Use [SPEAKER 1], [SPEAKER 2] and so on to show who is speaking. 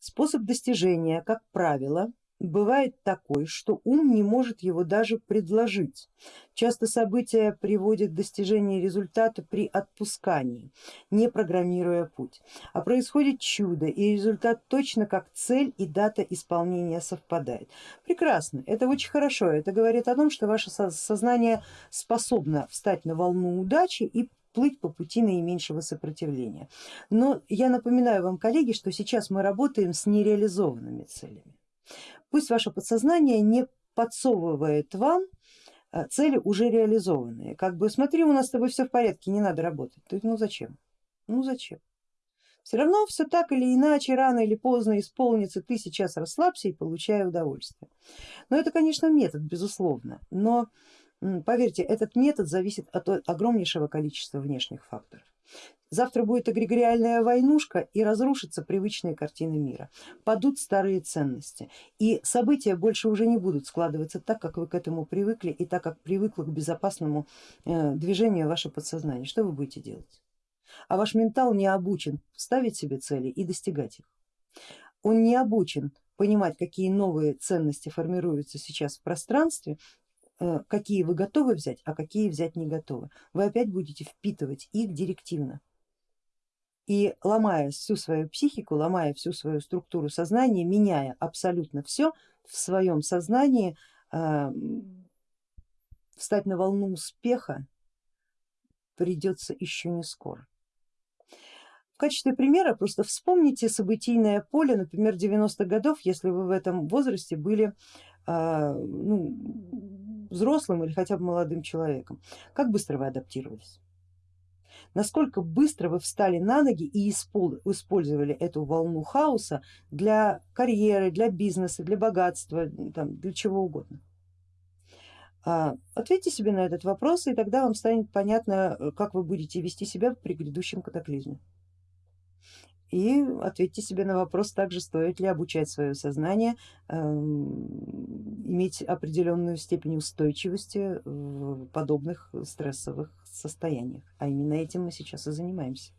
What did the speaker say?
[SPEAKER 1] Способ достижения, как правило, бывает такой, что ум не может его даже предложить. Часто события приводят к достижению результата при отпускании, не программируя путь. А происходит чудо и результат точно как цель и дата исполнения совпадает. Прекрасно, это очень хорошо, это говорит о том, что ваше сознание способно встать на волну удачи и плыть по пути наименьшего сопротивления. Но я напоминаю вам, коллеги, что сейчас мы работаем с нереализованными целями. Пусть ваше подсознание не подсовывает вам э, цели уже реализованные. Как бы смотри, у нас с тобой все в порядке, не надо работать. Ты, ну зачем? Ну зачем? Все равно все так или иначе, рано или поздно исполнится, ты сейчас расслабься и получай удовольствие. Но это, конечно, метод, безусловно, но поверьте, этот метод зависит от огромнейшего количества внешних факторов. Завтра будет эгрегориальная войнушка и разрушатся привычные картины мира, падут старые ценности и события больше уже не будут складываться так, как вы к этому привыкли и так, как привыкло к безопасному э, движению ваше подсознание. Что вы будете делать? А ваш ментал не обучен ставить себе цели и достигать их. Он не обучен понимать, какие новые ценности формируются сейчас в пространстве какие вы готовы взять, а какие взять не готовы. Вы опять будете впитывать их директивно и ломая всю свою психику, ломая всю свою структуру сознания, меняя абсолютно все в своем сознании, э, встать на волну успеха придется еще не скоро. В качестве примера просто вспомните событийное поле, например, 90-х годов, если вы в этом возрасте были э, ну, взрослым или хотя бы молодым человеком. Как быстро вы адаптировались? насколько быстро вы встали на ноги и использовали эту волну хаоса для карьеры, для бизнеса, для богатства, там, для чего угодно. А, ответьте себе на этот вопрос и тогда вам станет понятно, как вы будете вести себя при грядущем катаклизме. И ответьте себе на вопрос также, стоит ли обучать свое сознание, эм, иметь определенную степень устойчивости в подобных стрессовых состояниях. А именно этим мы сейчас и занимаемся.